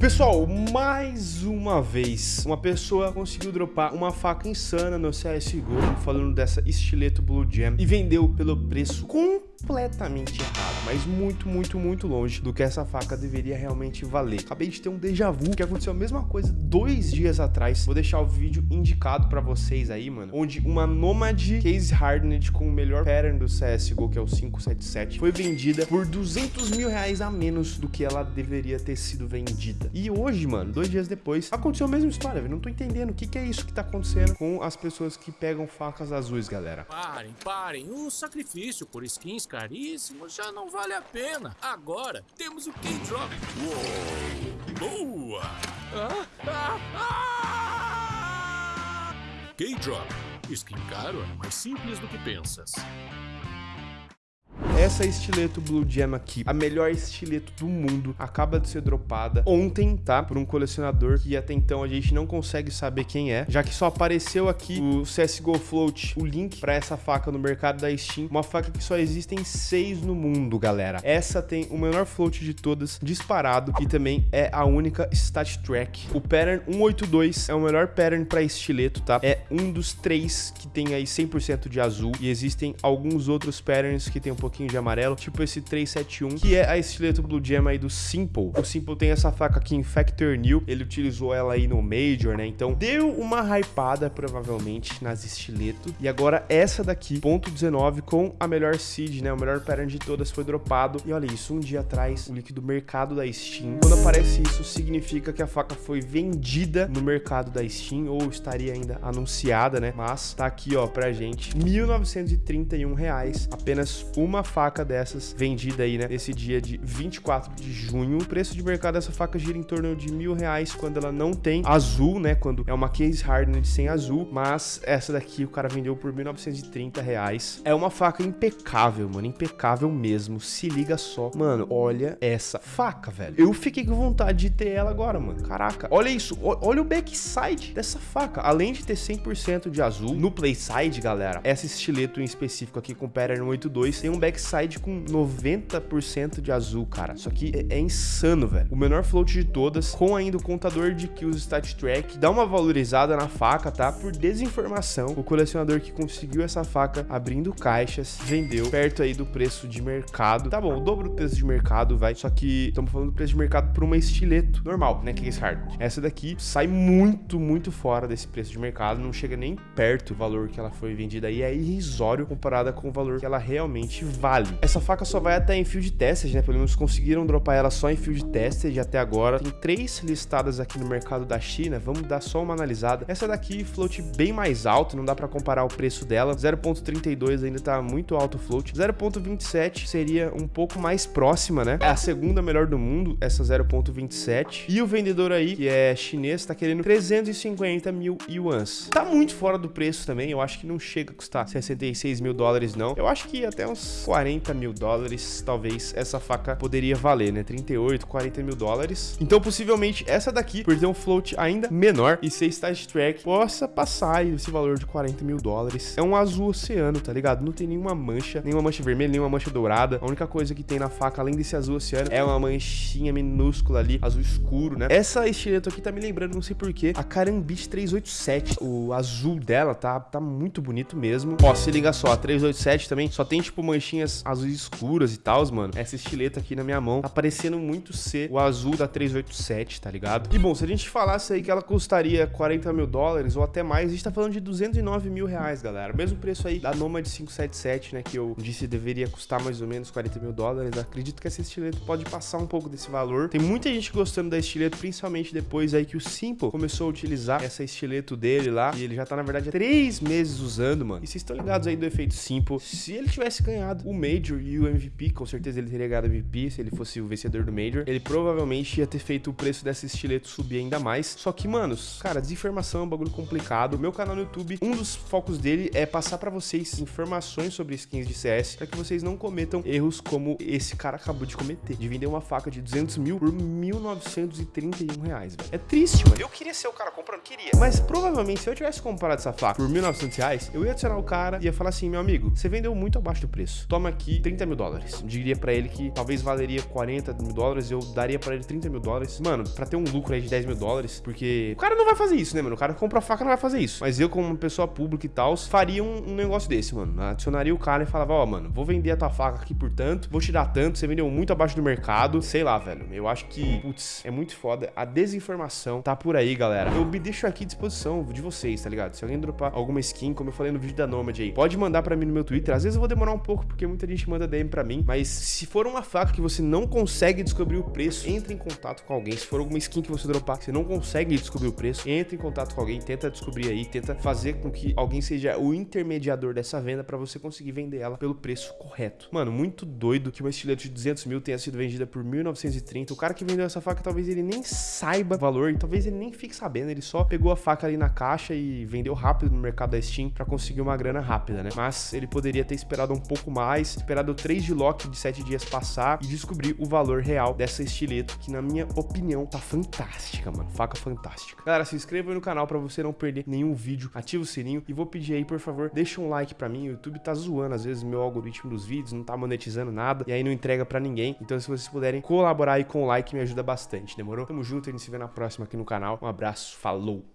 Pessoal, mais uma vez, uma pessoa conseguiu dropar uma faca insana no CSGO, falando dessa estileto Blue Jam, e vendeu pelo preço completamente errado, mas muito, muito, muito longe do que essa faca deveria realmente valer. Acabei de ter um déjà vu, que aconteceu a mesma coisa dois dias atrás. Vou deixar o vídeo indicado pra vocês aí, mano, onde uma Nomad Case Hardened com o melhor pattern do CSGO, que é o 577, foi vendida por 200 mil reais a menos do que ela deveria ter sido vendida. E hoje, mano, dois dias depois, aconteceu a mesma história, velho. Não tô entendendo o que, que é isso que tá acontecendo com as pessoas que pegam facas azuis, galera. Parem, parem. O sacrifício por skins caríssimos já não vale a pena. Agora temos o K-Drop. Boa! Ah, ah, ah! K-Drop. Skin caro é mais simples do que pensas. Essa estileto Blue Gem aqui, a melhor estileto do mundo, acaba de ser dropada ontem, tá? Por um colecionador que até então a gente não consegue saber quem é, já que só apareceu aqui o CSGO Float, o link para essa faca no mercado da Steam, uma faca que só existem seis no mundo, galera. Essa tem o menor float de todas, disparado, e também é a única Stat Track. O pattern 182 é o melhor pattern para estileto, tá? É um dos três que tem aí 100% de azul, e existem alguns outros patterns que tem um pouquinho de amarelo, tipo esse 371, que é a estileto Blue Gem aí do Simple. O Simple tem essa faca aqui em Factor New, ele utilizou ela aí no Major, né? Então deu uma hypada provavelmente nas estileto. E agora essa daqui, ponto 19, com a melhor seed, né? O melhor pattern de todas foi dropado. E olha isso, um dia atrás, o link do mercado da Steam. Quando aparece isso, significa que a faca foi vendida no mercado da Steam, ou estaria ainda anunciada, né? Mas tá aqui, ó, pra gente, 1.931 reais, apenas uma faca faca dessas vendida aí, né, nesse dia de 24 de junho. O preço de mercado dessa faca gira em torno de mil reais quando ela não tem azul, né, quando é uma case hardened sem azul, mas essa daqui o cara vendeu por 1.930 reais. É uma faca impecável, mano, impecável mesmo. Se liga só. Mano, olha essa faca, velho. Eu fiquei com vontade de ter ela agora, mano. Caraca, olha isso. olha o backside dessa faca. Além de ter 100% de azul no playside, galera, essa estileto em específico aqui com pattern 82 tem um backside side com 90% de azul, cara. Isso aqui é, é, insano, velho. O menor float de todas, com ainda o contador de kills stat track. Dá uma valorizada na faca, tá? Por desinformação, o colecionador que conseguiu essa faca abrindo caixas, vendeu perto aí do preço de mercado. Tá bom, o dobro do preço de mercado, vai. Só que estamos falando do preço de mercado por uma estileto normal, né? Case hard. Essa daqui sai muito, muito fora desse preço de mercado. Não chega nem perto do valor que ela foi vendida aí. É irrisório comparada com o valor que ela realmente vale vale. Essa faca só vai até em field tested, né? Pelo menos conseguiram dropar ela só em field tested até agora. Tem três listadas aqui no mercado da China. Vamos dar só uma analisada. Essa daqui, float bem mais alto, não dá para comparar o preço dela. 0.32 ainda tá muito alto o float. 0.27 seria um pouco mais próxima, né? É a segunda melhor do mundo, essa 0.27. E o vendedor aí, que é chinês, tá querendo 350 mil yuans. Tá muito fora do preço também. Eu acho que não chega a custar 66 mil dólares, não. Eu acho que até uns 40 40 mil dólares, talvez essa faca poderia valer, né? 38, 40 mil dólares. Então, possivelmente, essa daqui, por ter um float ainda menor e ser stage track, possa passar esse valor de 40 mil dólares. É um azul oceano, tá ligado? Não tem nenhuma mancha, nenhuma mancha vermelha, nenhuma mancha dourada. A única coisa que tem na faca, além desse azul oceano, é uma manchinha minúscula ali, azul escuro, né? Essa estileto aqui tá me lembrando, não sei porquê, a Karambit 387. O azul dela tá, tá muito bonito mesmo. Ó, se liga só, a 387 também só tem, tipo, manchinhas azuis escuras e tal, mano. Essa estileta aqui na minha mão tá parecendo muito ser o azul da 387, tá ligado? E bom, se a gente falasse aí que ela custaria 40 mil dólares ou até mais, a gente tá falando de 209 mil reais, galera. Mesmo preço aí da Nomad 577, né, que eu disse deveria custar mais ou menos 40 mil dólares. Acredito que essa estileta pode passar um pouco desse valor. Tem muita gente gostando da estileta, principalmente depois aí que o Simple começou a utilizar essa estileto dele lá. E ele já tá, na verdade, há três meses usando, mano. E vocês estão ligados aí do efeito Simple. Se ele tivesse ganhado o Major e o MVP, com certeza ele teria ganhado MVP se ele fosse o vencedor do Major. Ele provavelmente ia ter feito o preço dessa estileto subir ainda mais. Só que, manos, cara, desinformação é um bagulho complicado. Meu canal no YouTube, um dos focos dele é passar para vocês informações sobre skins de CS, para que vocês não cometam erros como esse cara acabou de cometer, de vender uma faca de 200 mil por 1.931 reais, velho. É triste, mano. Eu queria ser o cara comprando, queria. Mas provavelmente, se eu tivesse comprado essa faca por 1.900 reais, eu ia adicionar o cara e ia falar assim, meu amigo, você vendeu muito abaixo do preço. Toma aqui 30 mil dólares. Diria pra ele que talvez valeria 40 mil dólares, eu daria pra ele 30 mil dólares. Mano, pra ter um lucro aí de 10 mil dólares, porque o cara não vai fazer isso, né, mano? O cara compra a faca não vai fazer isso. Mas eu, como uma pessoa pública e tal, faria um, um negócio desse, mano. Adicionaria o cara e falava, ó, oh, mano, vou vender a tua faca aqui por tanto, vou te dar tanto, você vendeu muito abaixo do mercado, sei lá, velho. Eu acho que, putz, é muito foda. A desinformação tá por aí, galera. Eu me deixo aqui à disposição de vocês, tá ligado? Se alguém dropar alguma skin, como eu falei no vídeo da Nomad aí, pode mandar pra mim no meu Twitter. Às vezes eu vou demorar um pouco, porque muita gente manda DM pra mim, mas se for uma faca que você não consegue descobrir o preço, entre em contato com alguém. Se for alguma skin que você dropar, você não consegue descobrir o preço, entre em contato com alguém, tenta descobrir aí, tenta fazer com que alguém seja o intermediador dessa venda para você conseguir vender ela pelo preço correto. Mano, muito doido que uma estilete de 200 mil tenha sido vendida por 1930. O cara que vendeu essa faca, talvez ele nem saiba o valor, talvez ele nem fique sabendo, ele só pegou a faca ali na caixa e vendeu rápido no mercado da Steam para conseguir uma grana rápida, né? Mas ele poderia ter esperado um pouco mais, esperado 3 de lock de 7 dias passar e descobrir o valor real dessa estileto, que na minha opinião tá fantástica, mano. Faca fantástica. Galera, se inscreva no canal para você não perder nenhum vídeo, ativa o sininho e vou pedir aí, por favor, deixa um like para mim. O YouTube tá zoando às vezes meu algoritmo dos vídeos, não tá monetizando nada e aí não entrega para ninguém. Então se vocês puderem colaborar aí com o like, me ajuda bastante, demorou? Tamo junto, a gente se vê na próxima aqui no canal. Um abraço, falou!